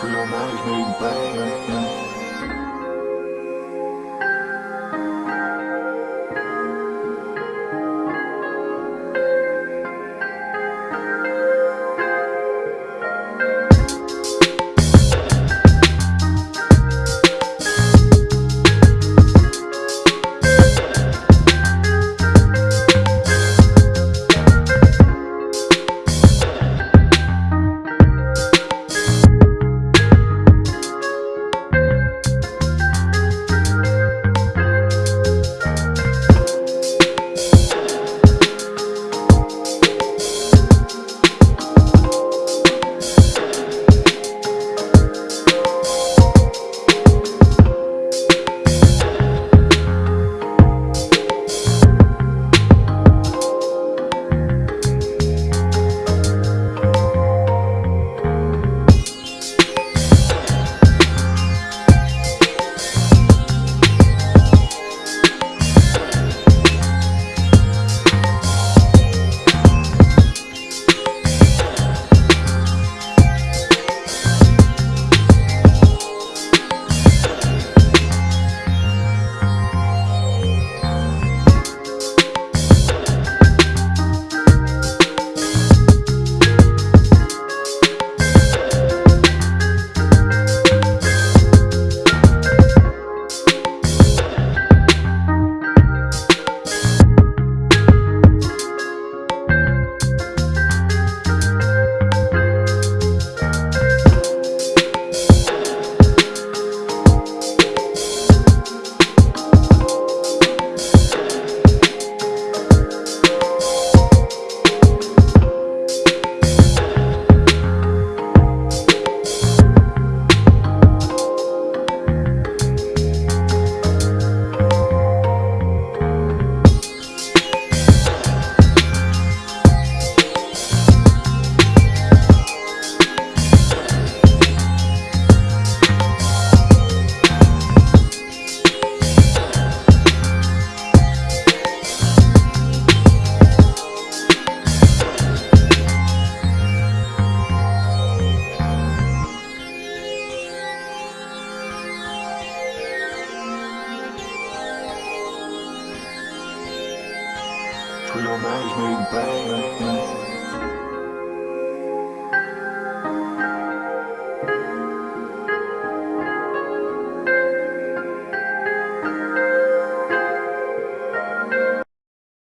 Till make body's made bang. Não mais nem bem.